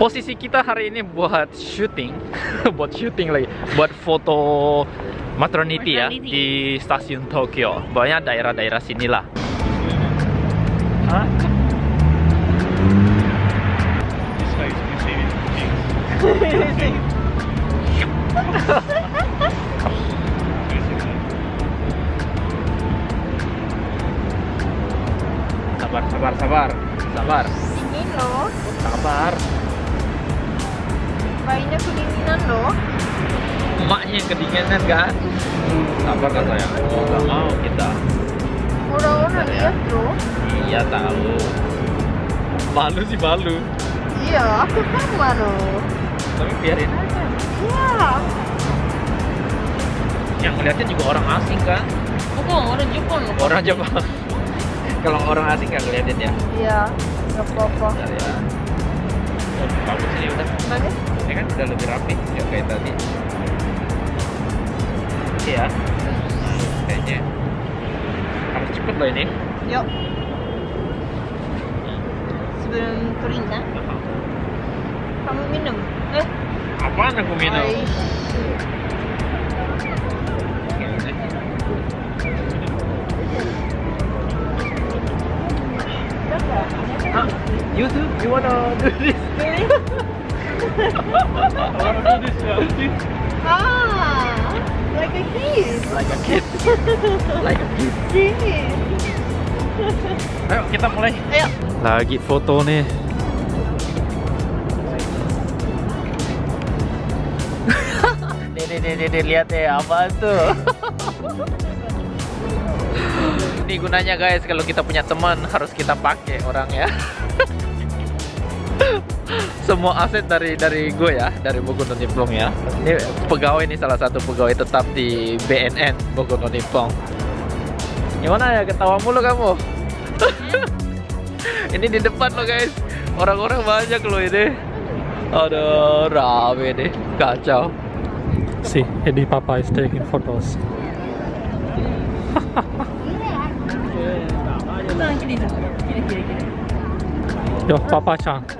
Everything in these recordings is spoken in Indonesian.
posisi kita hari ini buat syuting buat syuting lagi buat foto maternity, ya di stasiun Tokyo. Banyak daerah-daerah sinilah sabar sabar sabar. Sabar. Dingin loh. sabar Bayinya kedinginan loh. emaknya yang kedinginan kan sabar kan sayang oh nggak mau kita Orang-orang lihat loh. iya tahu malu sih malu Iya, aku sama loh. tapi biarin aja Iya. yang ngeliatnya juga orang asing kan Bukan orang Jepang loh. orang Jepang kalau orang asing nggak ngeliatin ya Iya. Gak apa-apa. Ya bagus ini udah Bagus. Udah lebih rapi ya kayak tadi iya kayaknya harus cepet loh ini Yuk. Sebelum kering kan? Kamu minum. Eh. apaan aku minum. Huh? You too? You wanna do this? Really? Ah, like a. Like a like a. Ayo kita mulai. Ayo. Lagi foto nih. nih, nih, nih, nih, lihat deh apa tuh. Ini gunanya guys kalau kita punya teman harus kita pakai orang ya. Semua aset dari dari gue ya, dari Bogor non Nippon ya. Ini pegawai nih salah satu pegawai tetap di BNN Bogor non Nippon. Gimana ya ketawa mulu kamu? ini di depan loh guys. Orang-orang banyak loh ini. Aduh, rame deh. Kacau. See, Eddie Papa is taking photos. Yo, Papa Chang.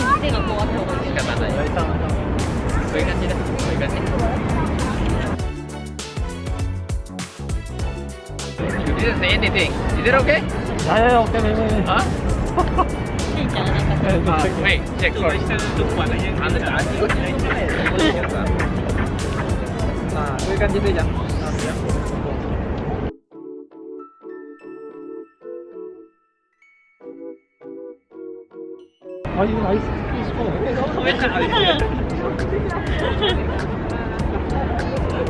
に店がこうあった方がいい仕方ないそういう感じだそういう感じいいですね、anything. Is it okay? Yeah, yeah, okay, maybe. Huh? uh, wait, check first. Ah, そういう感じでいいじゃん。Ganti dulu ya. Are you nice?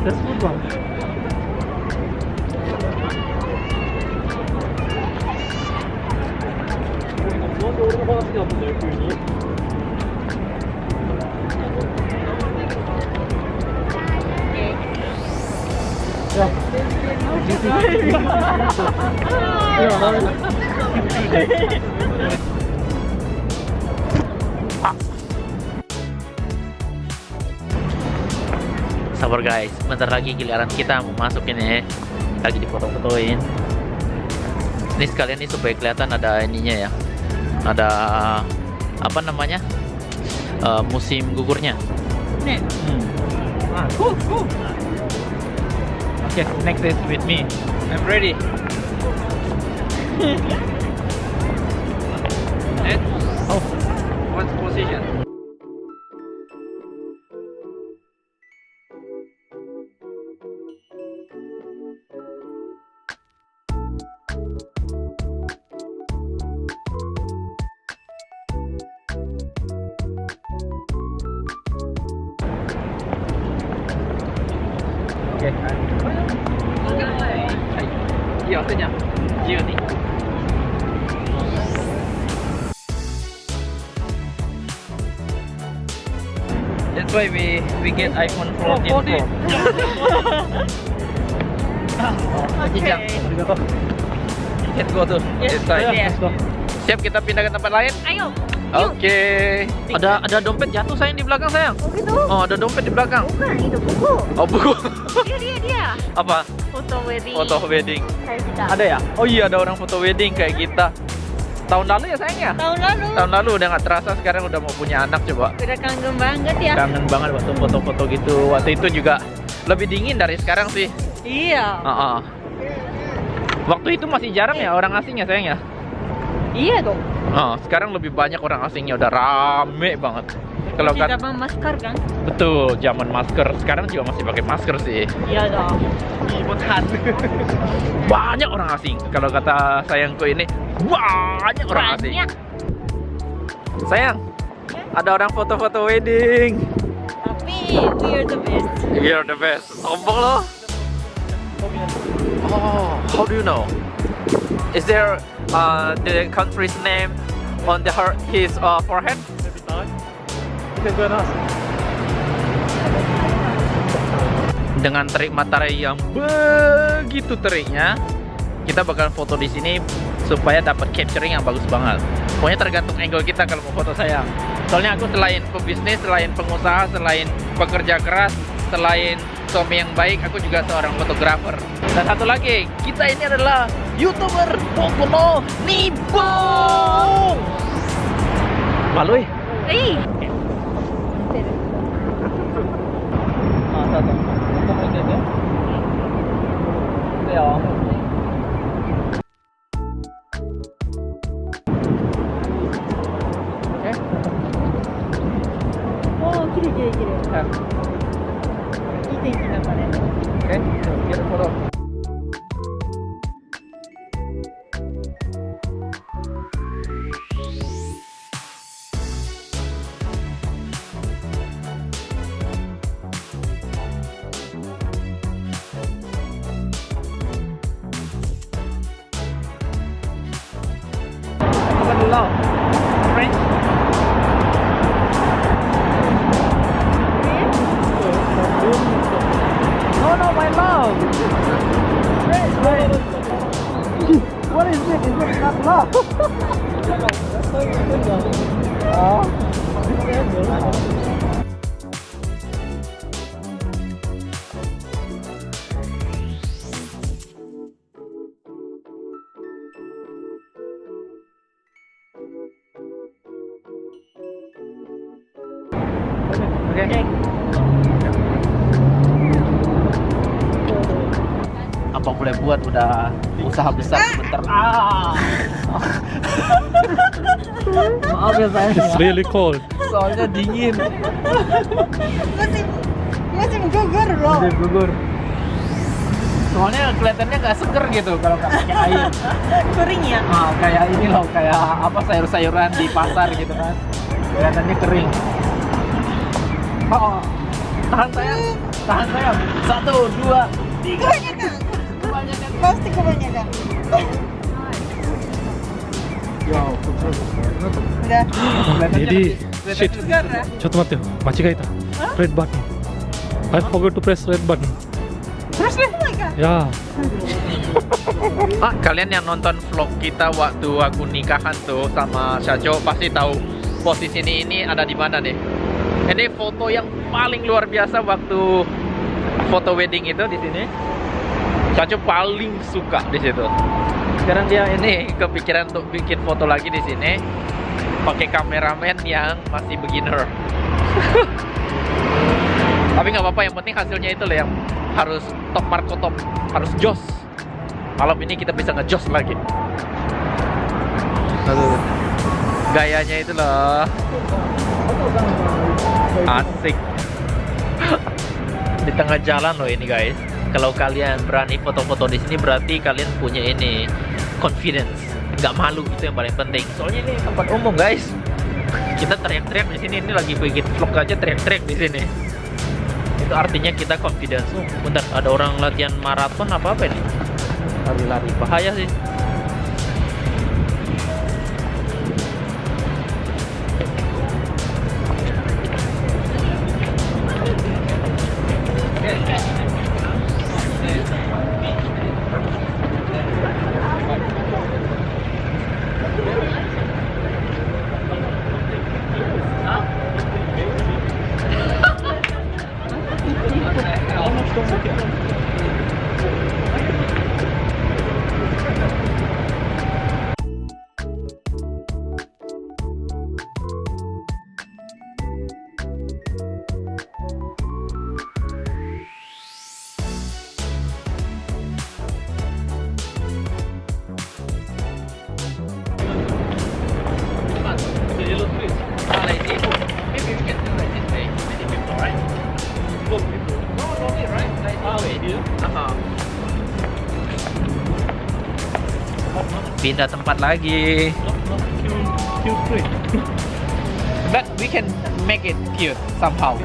That's good one. Sabar guys, bentar lagi giliran kita mau masuk ini Lagi difoto-fotoin Ini sekalian nih supaya kelihatan ada ininya ya Ada apa namanya Eh, musim gugurnya ね。Hmm. Ah, cool, cool. Okay, next is with me. I'm ready. what position? Oke. Hai. Iya, waktunya. Iya nih. That's why we we get iPhone 14 Pro. Okay. Can go to Yes. Let's go. Siap kita pindah ke tempat lain? Ayo. Oke. Ada ada dompet jatuh sayang di belakang sayang. Oh gitu? Oh, ada dompet di belakang. Bukan, itu buku. Oh, buku. Dia, dia, dia. Apa? Foto wedding. Foto wedding. Kayak kita. Ada ya? Oh iya, ada orang foto wedding kayak kita. Tahun lalu ya sayang ya? Tahun lalu. Tahun lalu udah nggak terasa sekarang udah mau punya anak coba. Udah kangen banget ya. Kangen banget waktu foto-foto gitu. Waktu itu juga lebih dingin dari sekarang sih. Iya. Heeh. Waktu itu masih jarang ya orang asing ya sayang ya? Iya dong. Oh, sekarang lebih banyak orang asingnya udah rame banget. Kalau kan zaman masker kan? betul zaman masker. Sekarang juga masih pakai masker sih. Iya dong. Banyak orang asing. Kalau kata sayangku ini banyak orang asing. Banyak. Sayang, ada orang foto-foto wedding. Tapi we are the best. You're the best. Sombong loh. Oh, how do you know? Is there uh, the country's name on the her his uh, forehead? Dengan terik matahari yang begitu teriknya, kita bakal foto di sini supaya dapat capturing yang bagus banget. Pokoknya tergantung angle kita kalau mau foto sayang. Soalnya aku selain pebisnis, selain pengusaha, selain pekerja keras, selain suami yang baik, aku juga seorang fotografer. Dan satu lagi, kita ini adalah youtuber Pokono Nibo. Malu ya? Eh. Ah, satu. Untuk ini is it? Is it not Apa boleh buat udah usaha besar sebentar. Ah. Maaf ya saya. It's really cold. Soalnya dingin. Masih masih gugur loh. Udah gugur. Soalnya kelihatannya nggak seger gitu kalau nggak pakai air. Kering ya. Ah, kayak ini loh, kayak apa sayur-sayuran di pasar gitu kan. Kelihatannya kering. Oh, tahan sayang, tahan sayang. Satu, dua, tiga pasti kebanyakan Udah. Mati. Red button. I forgot to press red button. Oh ya. ah, kalian yang nonton vlog kita waktu aku nikahan tuh sama Syajo pasti tahu posisi ini ini ada di mana nih. Ini foto yang paling luar biasa waktu foto wedding itu di sini. Syajo paling suka di situ. Sekarang dia ini kepikiran untuk bikin foto lagi di sini pakai kameramen yang masih beginner. Tapi nggak apa-apa, yang penting hasilnya itu loh yang harus top marko top, harus jos. Malam ini kita bisa ngejos lagi. Aduh. Gayanya itu loh. Asik. di tengah jalan loh ini guys. Kalau kalian berani foto-foto di sini berarti kalian punya ini confidence. Nggak malu itu yang paling penting. Soalnya ini tempat umum guys. Kita teriak-teriak di sini ini lagi bikin vlog aja teriak-teriak di sini. Itu artinya kita confidence. Oh, bentar ada orang latihan maraton apa apa ini? Lari-lari bahaya sih. Pindah tempat lagi. But we can make it cute somehow.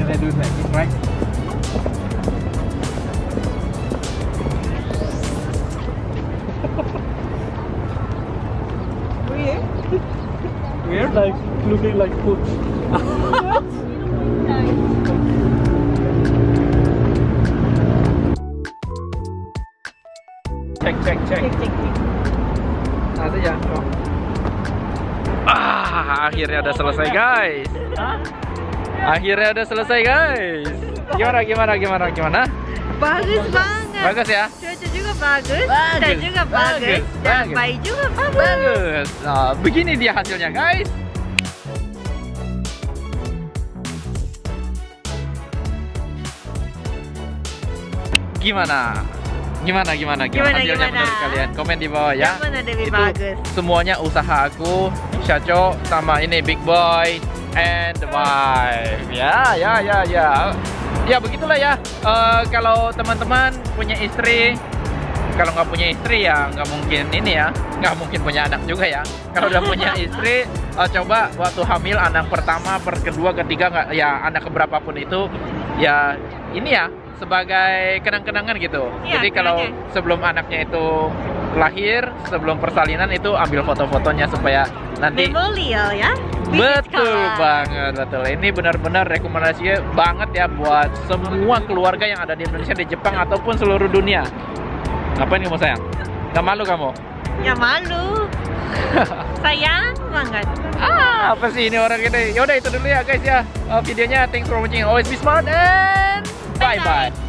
Can I do that, right? Weird, like looking like food. check, check, check. Cek cek cek. Nah, saja. Oh. Ah, akhirnya udah selesai guys. Akhirnya udah selesai guys. Gimana gimana gimana gimana? Bagus banget. Bagus ya? Cuaca juga bagus. Bagus, Dan juga bagus. bagus, Dan bagus. bayi juga bagus. Bagus. Nah, begini dia hasilnya guys. Gimana? Gimana gimana gimana, Gimana, hasilnya gimana? menurut kalian? Komen di bawah ya. Yang mana lebih Itu bagus? semuanya usaha aku, Syaco sama ini Big Boy and the wife. Ya, ya, ya, ya. Ya begitulah ya. Eh, kalau teman-teman punya istri, kalau nggak punya istri ya nggak mungkin ini ya, nggak mungkin punya anak juga ya. Kalau udah punya istri, eh, coba waktu hamil anak pertama, per kedua, ketiga nggak ya anak keberapa pun itu ya ini ya sebagai kenang-kenangan gitu. Iya, Jadi kalau sebelum anaknya itu lahir, sebelum persalinan itu ambil foto-fotonya supaya nanti Memorial ya. Betul banget, betul. Ini benar-benar rekomendasinya banget ya buat semua keluarga yang ada di Indonesia, di Jepang ataupun seluruh dunia. Ngapain kamu sayang? Gak malu kamu? Ya malu. Sayang banget. Ah, apa sih ini orang ini? Yaudah itu dulu ya guys ya. Uh, videonya thanks for watching. Always be smart and Bye-bye.